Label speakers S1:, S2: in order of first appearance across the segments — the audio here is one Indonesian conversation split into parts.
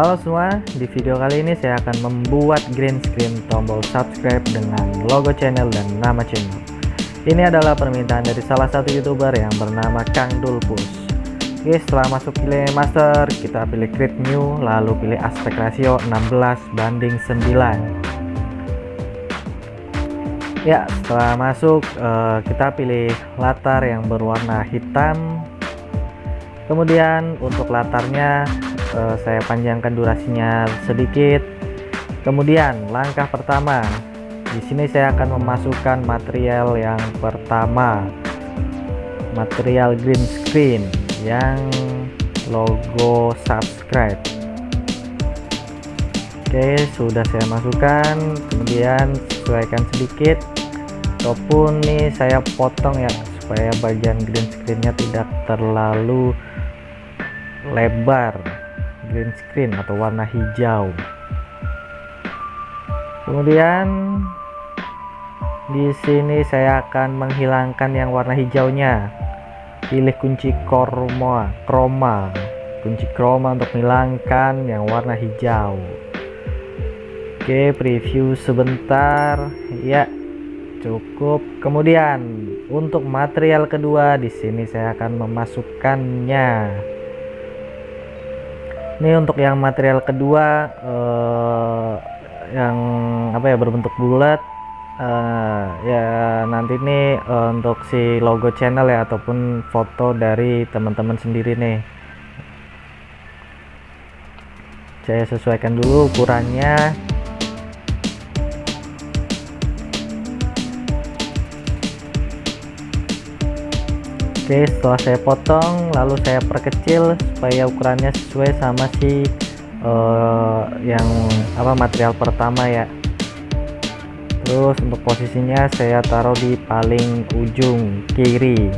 S1: Halo semua, di video kali ini saya akan membuat green screen tombol subscribe dengan logo channel dan nama channel. Ini adalah permintaan dari salah satu youtuber yang bernama Kang Dulpus. Oke, setelah masuk pilih master, kita pilih create new, lalu pilih aspek rasio 16 banding 9. Ya, setelah masuk eh, kita pilih latar yang berwarna hitam. Kemudian untuk latarnya uh, saya panjangkan durasinya sedikit. Kemudian langkah pertama, di sini saya akan memasukkan material yang pertama, material green screen yang logo subscribe. Oke, sudah saya masukkan. Kemudian sesuaikan sedikit. Ataupun nih saya potong ya supaya bagian green screennya tidak terlalu lebar green screen atau warna hijau. Kemudian di sini saya akan menghilangkan yang warna hijaunya. Pilih kunci chroma chroma kunci chroma untuk menghilangkan yang warna hijau. Oke preview sebentar. Ya cukup. Kemudian untuk material kedua di sini saya akan memasukkannya ini untuk yang material kedua uh, yang apa ya berbentuk bulat. Uh, ya nanti ini uh, untuk si logo channel ya ataupun foto dari teman-teman sendiri nih. Saya sesuaikan dulu ukurannya Oke setelah saya potong lalu saya perkecil supaya ukurannya sesuai sama si uh, yang apa material pertama ya. Terus untuk posisinya saya taruh di paling ujung kiri.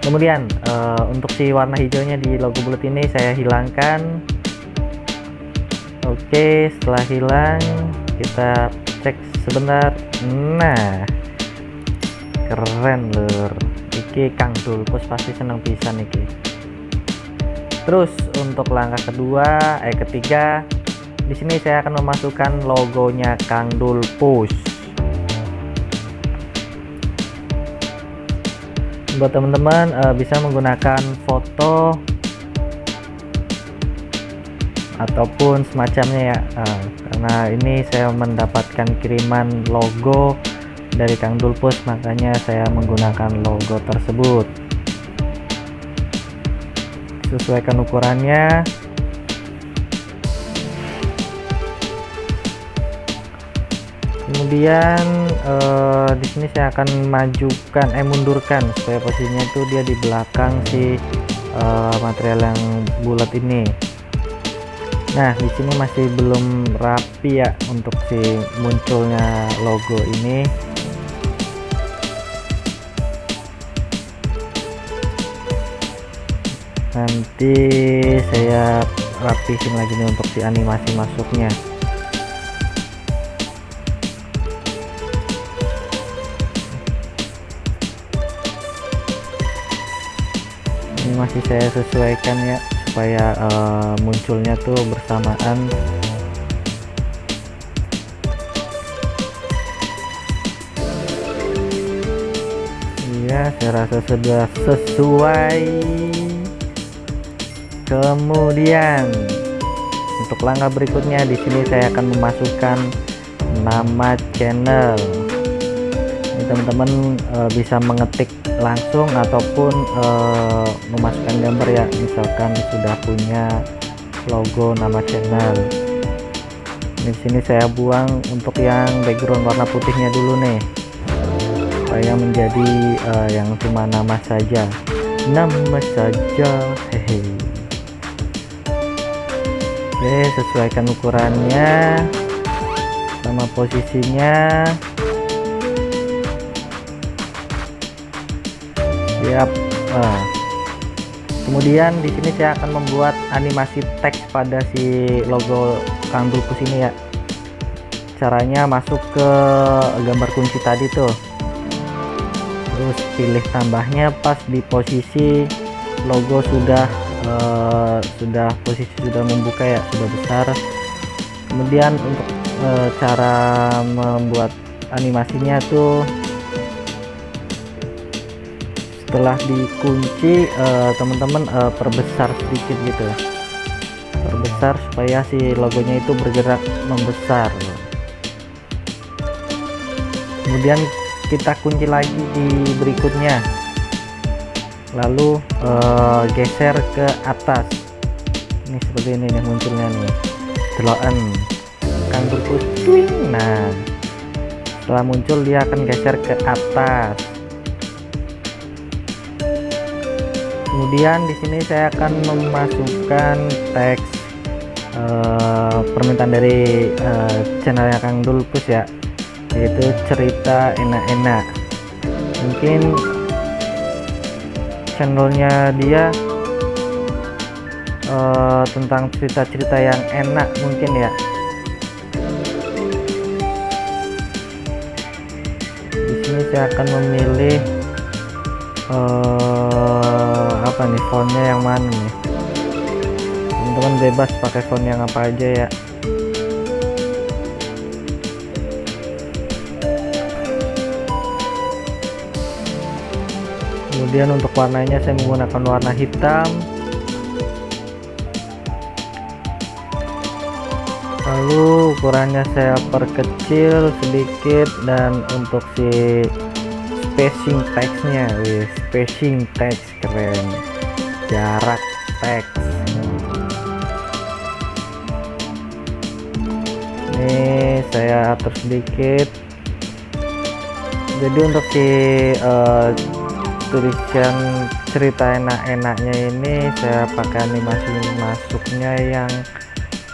S1: Kemudian uh, untuk si warna hijaunya di logo bulat ini saya hilangkan. Oke setelah hilang kita cek sebentar. Nah keren lur. Iki Kang Dulpus pasti seneng pisan iki. Terus untuk langkah kedua eh ketiga di sini saya akan memasukkan logonya Kang Dulpus buat teman-teman uh, bisa menggunakan foto ataupun semacamnya ya. Uh, karena ini saya mendapatkan kiriman logo dari Kang Dulpus makanya saya menggunakan logo tersebut. Sesuaikan ukurannya. Kemudian eh, di sini saya akan majukan eh mundurkan supaya posisinya itu dia di belakang si eh, material yang bulat ini. Nah di sini masih belum rapi ya untuk si munculnya logo ini nanti saya rapihin lagi nih untuk si animasi masuknya. Ini masih saya sesuaikan ya supaya uh, munculnya tuh bersamaan. Iya saya rasa sudah sesuai kemudian untuk langkah berikutnya di sini saya akan memasukkan nama channel. Teman-teman e, bisa mengetik langsung ataupun e, memasukkan gambar ya. Misalkan sudah punya logo nama channel. Di sini saya buang untuk yang background warna putihnya dulu nih. Supaya menjadi e, yang cuma nama saja. Nama saja Oke sesuaikan ukurannya sama posisinya. Siap. Nah. kemudian di sini saya akan membuat animasi teks pada si logo Kang Dulpus ini ya. Caranya masuk ke gambar kunci tadi tuh. Terus pilih tambahnya pas di posisi logo sudah uh, sudah posisi sudah membuka ya sudah besar. Kemudian untuk uh, cara membuat animasinya tuh setelah dikunci teman-teman uh, uh, perbesar sedikit gitu. Perbesar supaya si logonya itu bergerak membesar. Kemudian kita kunci lagi di berikutnya lalu uh, geser ke atas. Ini seperti ini nih munculnya nih. Deloan kan berpus nah setelah muncul dia akan geser ke atas. Kemudian di sini saya akan memasukkan teks uh, permintaan dari uh, channelnya Kang Dulpus ya yaitu cerita enak-enak. Mungkin channelnya dia uh, tentang cerita-cerita yang enak mungkin ya. Di sini saya akan memilih uh, apa nih fontnya yang mana nih? Teman-teman bebas pakai font yang apa aja ya kemudian untuk warnanya saya menggunakan warna hitam. Lalu ukurannya saya perkecil sedikit dan untuk si spacing teksnya wih spacing teks keren. Jarak teks. Ini saya atur sedikit. Jadi untuk si uh, tulisan cerita enak-enaknya ini saya pakai animasi masuknya yang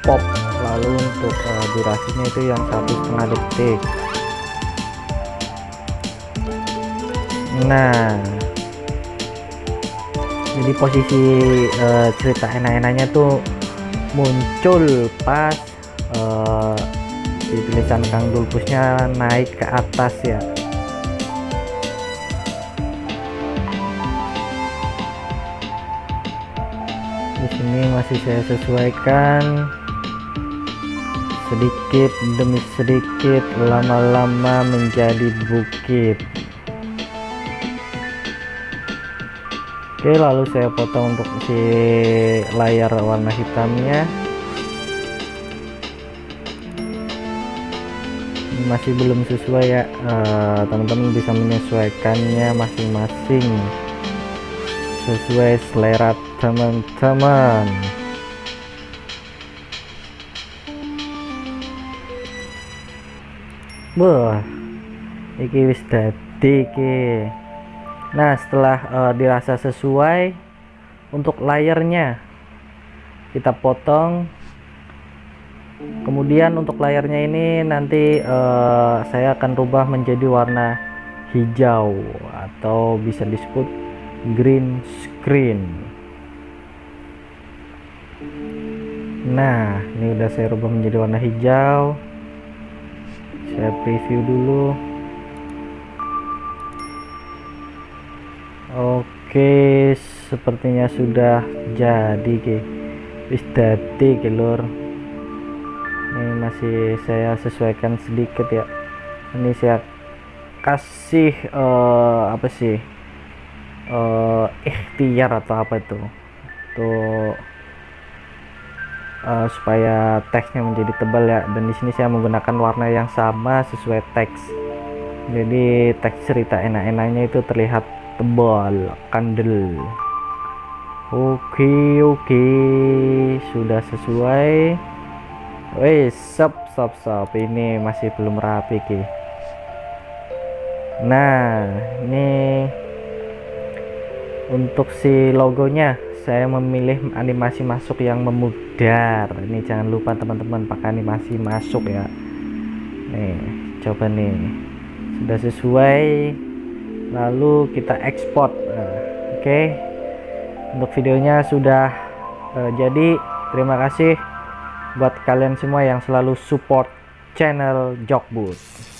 S1: pop. Lalu untuk uh, durasinya itu yang satu setengah detik. Nah jadi posisi uh, cerita enak-enaknya tuh muncul pas uh, di tulisan Kang Dulpusnya naik ke atas ya di sini masih saya sesuaikan. Sedikit demi sedikit lama-lama menjadi bukit. Oke lalu saya potong untuk si layar warna hitamnya. Masih belum sesuai ya. Eh, teman-teman uh, bisa menyesuaikannya masing-masing sesuai selera teman-teman Wah, iki wis dadi iki. Nah, setelah uh, dirasa sesuai untuk layarnya kita potong. Kemudian untuk layarnya ini nanti uh, saya akan rubah menjadi warna hijau atau bisa disebut green screen. nah ini udah saya rubah menjadi warna hijau. Saya preview dulu. Oke sepertinya sudah jadi ke wis ini masih saya sesuaikan sedikit ya. Ini saya kasih uh, apa sih uh, ikhtiar atau apa itu? Tuh uh, supaya teksnya menjadi tebal ya. Dan di sini saya menggunakan warna yang sama sesuai teks. Jadi teks cerita enak-enaknya itu terlihat tebal kandel. Oke oke. Sudah sesuai. Wih, sop sop sop. Ini masih belum rapi ki. Nah ini untuk si logonya saya memilih animasi masuk yang memudar. Ini jangan lupa teman-teman pakai animasi masuk ya. Nih coba nih. Sudah sesuai lalu kita ekspor nah, oke. Okay. untuk videonya sudah uh, jadi. Terima kasih buat kalian semua yang selalu support channel Jokbus